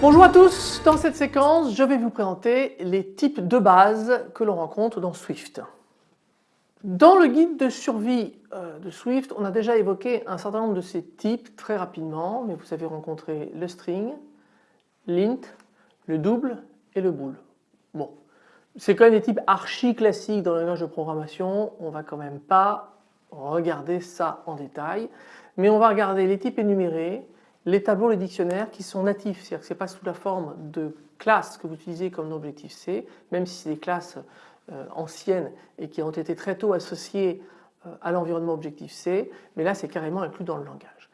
Bonjour à tous, dans cette séquence je vais vous présenter les types de base que l'on rencontre dans Swift. Dans le guide de survie de Swift on a déjà évoqué un certain nombre de ces types très rapidement mais vous avez rencontré le string, l'int, le double et le bool. Bon, c'est quand même des types archi classiques dans le langage de programmation, on va quand même pas regarder ça en détail mais on va regarder les types énumérés les tableaux, les dictionnaires qui sont natifs, c'est-à-dire que ce n'est pas sous la forme de classes que vous utilisez comme objectif C, même si c'est des classes euh, anciennes et qui ont été très tôt associées euh, à l'environnement objectif C, mais là c'est carrément inclus dans le langage.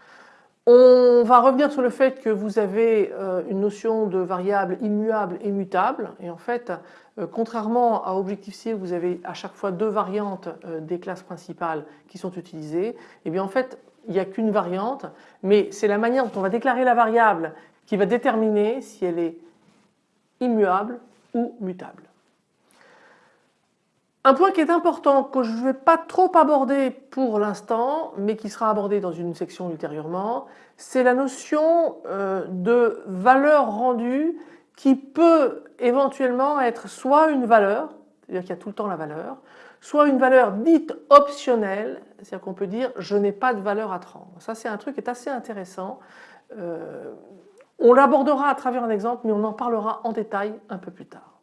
On va revenir sur le fait que vous avez euh, une notion de variable immuable et mutable et en fait contrairement à objectif C vous avez à chaque fois deux variantes des classes principales qui sont utilisées et eh bien en fait il n'y a qu'une variante, mais c'est la manière dont on va déclarer la variable qui va déterminer si elle est immuable ou mutable. Un point qui est important, que je ne vais pas trop aborder pour l'instant, mais qui sera abordé dans une section ultérieurement, c'est la notion euh, de valeur rendue qui peut éventuellement être soit une valeur, c'est-à-dire qu'il y a tout le temps la valeur, soit une valeur dite optionnelle, c'est-à-dire qu'on peut dire je n'ai pas de valeur à prendre. Ça c'est un truc qui est assez intéressant. Euh, on l'abordera à travers un exemple mais on en parlera en détail un peu plus tard.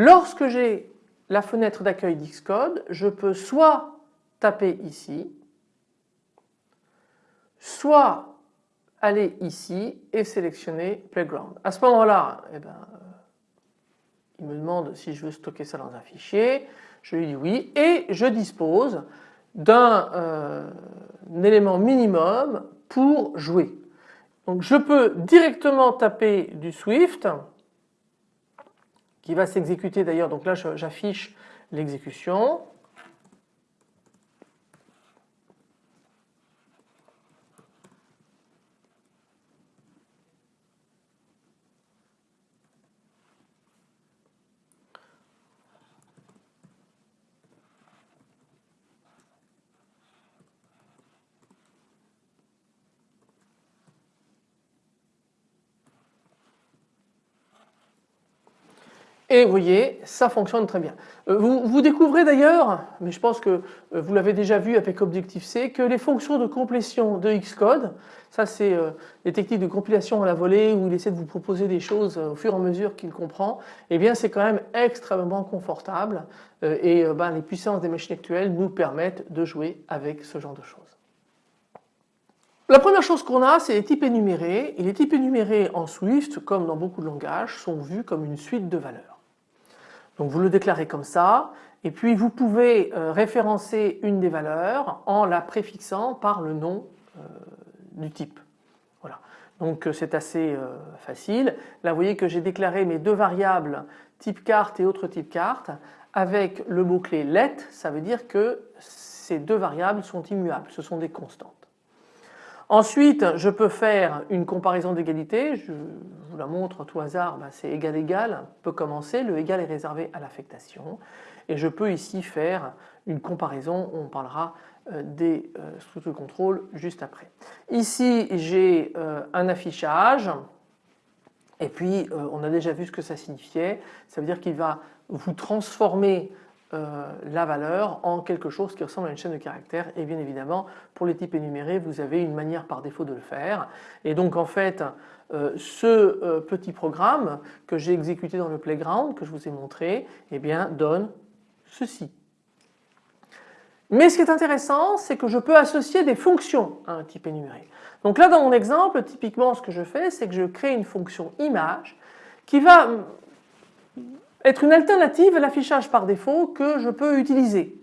Lorsque j'ai la fenêtre d'accueil d'Xcode, je peux soit taper ici, soit aller ici et sélectionner Playground. À ce moment-là, eh ben, il me demande si je veux stocker ça dans un fichier, je lui dis oui et je dispose d'un euh, élément minimum pour jouer. Donc je peux directement taper du Swift qui va s'exécuter d'ailleurs, donc là j'affiche l'exécution. Et vous voyez, ça fonctionne très bien. Euh, vous, vous découvrez d'ailleurs, mais je pense que euh, vous l'avez déjà vu avec Objective-C, que les fonctions de complétion de Xcode, ça c'est euh, les techniques de compilation à la volée où il essaie de vous proposer des choses au fur et à mesure qu'il comprend, eh bien c'est quand même extrêmement confortable et ben, les puissances des machines actuelles nous permettent de jouer avec ce genre de choses. La première chose qu'on a, c'est les types énumérés. Et les types énumérés en Swift, comme dans beaucoup de langages, sont vus comme une suite de valeurs. Donc vous le déclarez comme ça et puis vous pouvez euh, référencer une des valeurs en la préfixant par le nom euh, du type. Voilà. Donc euh, c'est assez facile. Là vous voyez que j'ai déclaré mes deux variables type carte et autre type carte avec le mot-clé let, ça veut dire que ces deux variables sont immuables, ce sont des constantes. Ensuite, je peux faire une comparaison d'égalité, la montre tout hasard, ben, c'est égal égal, peut commencer, le égal est réservé à l'affectation et je peux ici faire une comparaison, on parlera euh, des euh, structures de contrôle juste après. Ici j'ai euh, un affichage et puis on a déjà vu ce que ça signifiait, ça veut dire qu'il va vous transformer euh, la valeur en quelque chose qui ressemble à une chaîne de caractères et bien évidemment pour les types énumérés vous avez une manière par défaut de le faire et donc en fait euh, ce euh, petit programme que j'ai exécuté dans le playground que je vous ai montré eh bien donne ceci. Mais ce qui est intéressant c'est que je peux associer des fonctions à un type énuméré. Donc là dans mon exemple typiquement ce que je fais c'est que je crée une fonction image qui va être une alternative à l'affichage par défaut que je peux utiliser.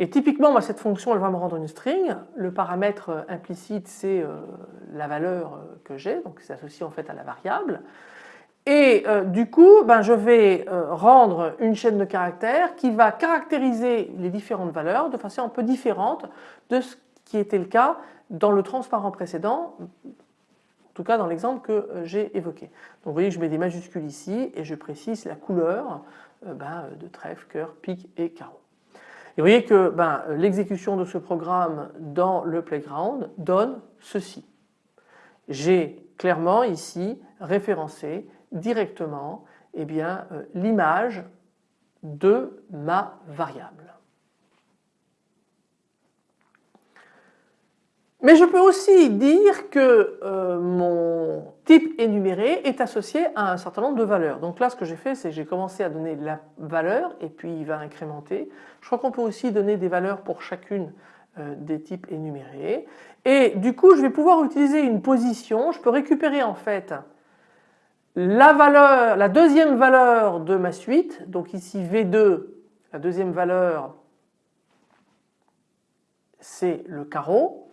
Et typiquement, cette fonction, elle va me rendre une string. Le paramètre euh, implicite, c'est euh, la valeur euh, que j'ai, donc c'est associé en fait à la variable. Et du coup, ben, je vais rendre une chaîne de caractères qui va caractériser les différentes valeurs de façon un peu différente de ce qui était le cas dans le transparent précédent, en tout cas dans l'exemple que euh, j'ai évoqué. Donc vous voyez que je mets des majuscules ici et je précise la couleur euh, ben, de trèfle, cœur, pique et carreau. Et vous voyez que ben, l'exécution de ce programme dans le playground donne ceci. J'ai clairement ici référencé directement eh euh, l'image de ma variable. Mais je peux aussi dire que euh, mon type énuméré est associé à un certain nombre de valeurs. Donc là ce que j'ai fait c'est que j'ai commencé à donner la valeur et puis il va incrémenter. Je crois qu'on peut aussi donner des valeurs pour chacune euh, des types énumérés. Et du coup je vais pouvoir utiliser une position, je peux récupérer en fait la la deuxième valeur de ma suite, donc ici V2, la deuxième valeur c'est le carreau.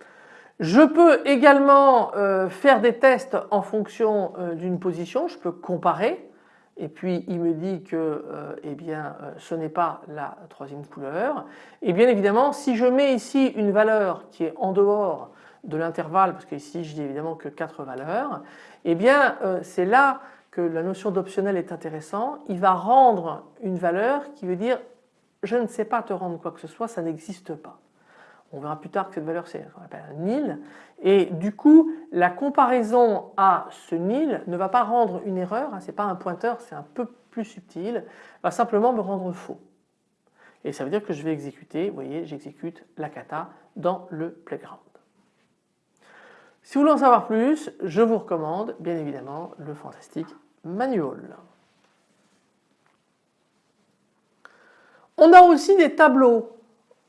Je peux également euh, faire des tests en fonction euh, d'une position, je peux comparer et puis il me dit que euh, eh bien, ce n'est pas la troisième couleur. Et bien évidemment si je mets ici une valeur qui est en dehors de l'intervalle, parce qu'ici je dis évidemment que quatre valeurs, et eh bien c'est là que la notion d'optionnel est intéressant. Il va rendre une valeur qui veut dire je ne sais pas te rendre quoi que ce soit, ça n'existe pas. On verra plus tard que cette valeur c'est ce qu'on appelle un nil et du coup la comparaison à ce nil ne va pas rendre une erreur, hein, ce n'est pas un pointeur, c'est un peu plus subtil, va simplement me rendre faux. Et ça veut dire que je vais exécuter, vous voyez j'exécute la kata dans le playground. Si vous voulez en savoir plus, je vous recommande bien évidemment le fantastique manual. On a aussi des tableaux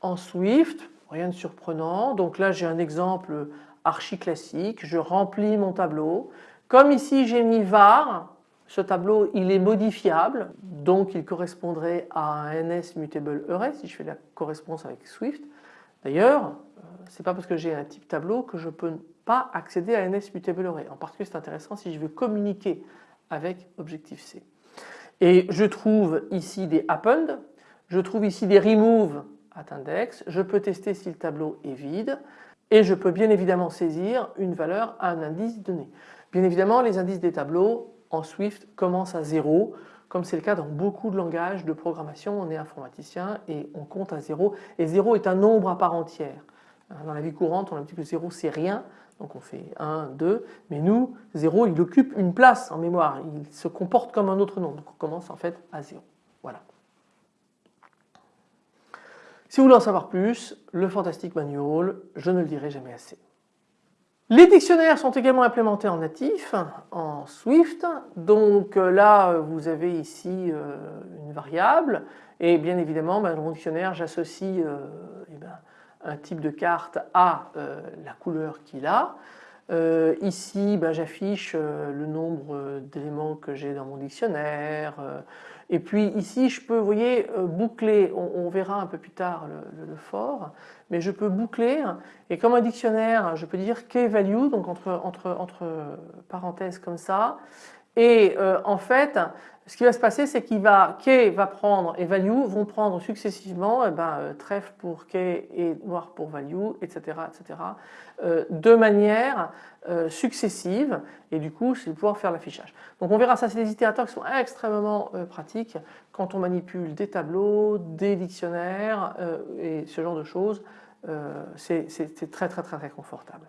en Swift rien de surprenant. Donc là j'ai un exemple archi classique, je remplis mon tableau. Comme ici j'ai mis var, ce tableau il est modifiable, donc il correspondrait à un NS mutable array si je fais la correspondance avec Swift. D'ailleurs, euh, c'est pas parce que j'ai un type tableau que je peux pas accéder à NS mutable array. En particulier c'est intéressant si je veux communiquer avec Objective-C. Et je trouve ici des append, je trouve ici des remove index, je peux tester si le tableau est vide. Et je peux bien évidemment saisir une valeur à un indice donné. Bien évidemment les indices des tableaux en Swift commencent à zéro comme c'est le cas dans beaucoup de langages de programmation, on est informaticien et on compte à zéro. Et zéro est un nombre à part entière. Dans la vie courante on a dit que zéro c'est rien. Donc on fait 1, 2, mais nous 0 il occupe une place en mémoire, il se comporte comme un autre nombre. Donc on commence en fait à 0. Voilà. Si vous voulez en savoir plus, le Fantastic Manual, je ne le dirai jamais assez. Les dictionnaires sont également implémentés en natif, en Swift. Donc euh, là, vous avez ici euh, une variable et bien évidemment, ben, dans mon dictionnaire, j'associe euh, eh ben, un type de carte à la couleur qu'il a. ici, ben, j'affiche le nombre d'éléments que j'ai dans mon dictionnaire, et puis ici, je peux, vous voyez, euh, boucler, on, verra un peu plus tard le, fort, mais je peux boucler, et comme un dictionnaire, je peux dire key value, donc entre, entre, entre parenthèses comme ça, et euh, en fait, ce qui va se passer, c'est qu'il va, key va prendre et value vont prendre successivement eh ben, euh, trèfle pour key et noir pour value, etc. etc. de manière successive et du coup c'est pouvoir faire l'affichage. Donc on verra ça, c'est des itérateurs qui sont extrêmement pratiques quand on manipule des tableaux, des dictionnaires et ce genre de choses. c'est très très très très confortable.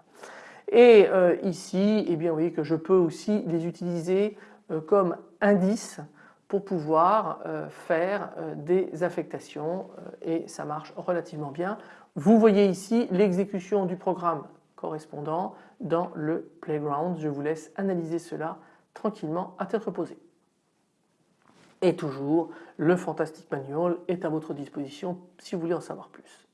Et euh, ici, eh bien, vous voyez que je peux aussi les utiliser euh, comme indice pour pouvoir euh, faire des affectations et ça marche relativement bien. Vous voyez ici l'exécution du programme correspondant dans le playground. Je vous laisse analyser cela tranquillement à tête reposée. Et toujours, le Fantastic Manual est à votre disposition si vous voulez en savoir plus.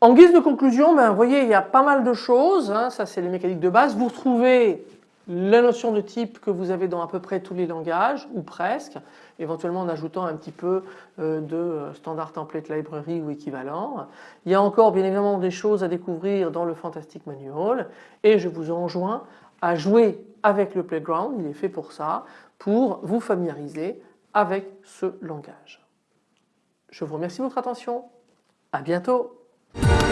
En guise de conclusion, ben, vous voyez, il y a pas mal de choses, hein. ça c'est les mécaniques de base. Vous retrouvez la notion de type que vous avez dans à peu près tous les langages, ou presque, éventuellement en ajoutant un petit peu euh, de standard template library ou équivalent. Il y a encore bien évidemment des choses à découvrir dans le Fantastic Manual et je vous enjoins à jouer avec le Playground, il est fait pour ça, pour vous familiariser avec ce langage. Je vous remercie de votre attention, à bientôt Bye.